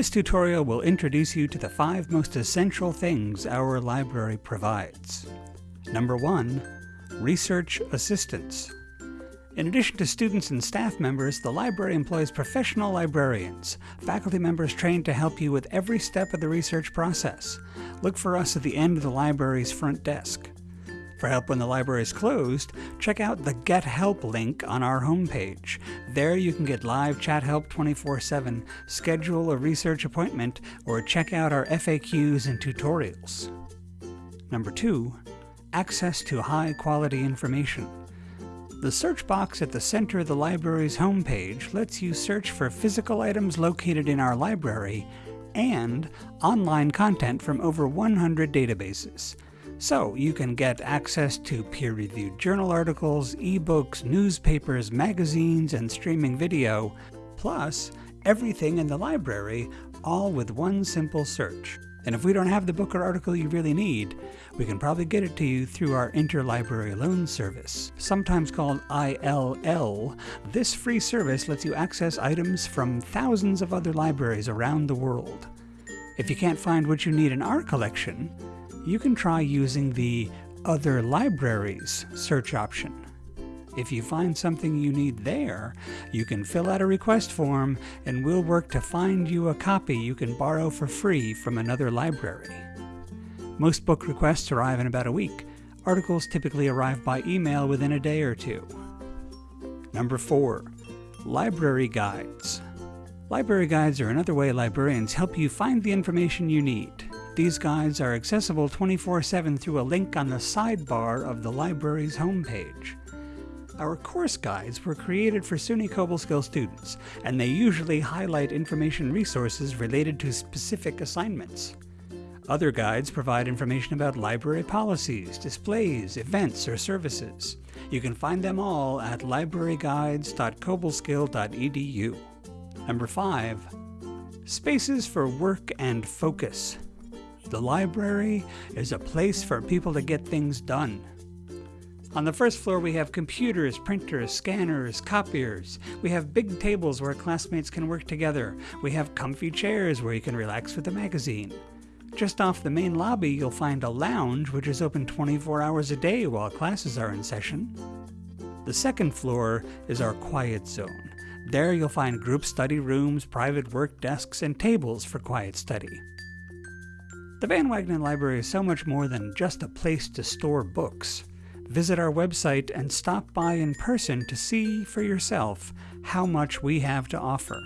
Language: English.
This tutorial will introduce you to the five most essential things our library provides. Number one, research assistance. In addition to students and staff members, the library employs professional librarians, faculty members trained to help you with every step of the research process. Look for us at the end of the library's front desk. For help when the library is closed, check out the Get Help link on our homepage. There you can get live chat help 24-7, schedule a research appointment, or check out our FAQs and tutorials. Number 2. Access to high-quality information. The search box at the center of the library's homepage lets you search for physical items located in our library and online content from over 100 databases. So you can get access to peer-reviewed journal articles, ebooks, newspapers, magazines, and streaming video, plus everything in the library, all with one simple search. And if we don't have the book or article you really need, we can probably get it to you through our Interlibrary Loan Service. Sometimes called ILL, this free service lets you access items from thousands of other libraries around the world. If you can't find what you need in our collection, you can try using the Other Libraries search option. If you find something you need there, you can fill out a request form and we'll work to find you a copy you can borrow for free from another library. Most book requests arrive in about a week. Articles typically arrive by email within a day or two. Number 4. Library Guides. Library guides are another way librarians help you find the information you need. These guides are accessible 24-7 through a link on the sidebar of the library's homepage. Our course guides were created for SUNY Cobleskill students, and they usually highlight information resources related to specific assignments. Other guides provide information about library policies, displays, events, or services. You can find them all at libraryguides.cobleskill.edu. Number 5. Spaces for work and focus. The library is a place for people to get things done. On the first floor, we have computers, printers, scanners, copiers. We have big tables where classmates can work together. We have comfy chairs where you can relax with a magazine. Just off the main lobby, you'll find a lounge which is open 24 hours a day while classes are in session. The second floor is our quiet zone. There you'll find group study rooms, private work desks, and tables for quiet study. The Van Wagenen Library is so much more than just a place to store books. Visit our website and stop by in person to see for yourself how much we have to offer.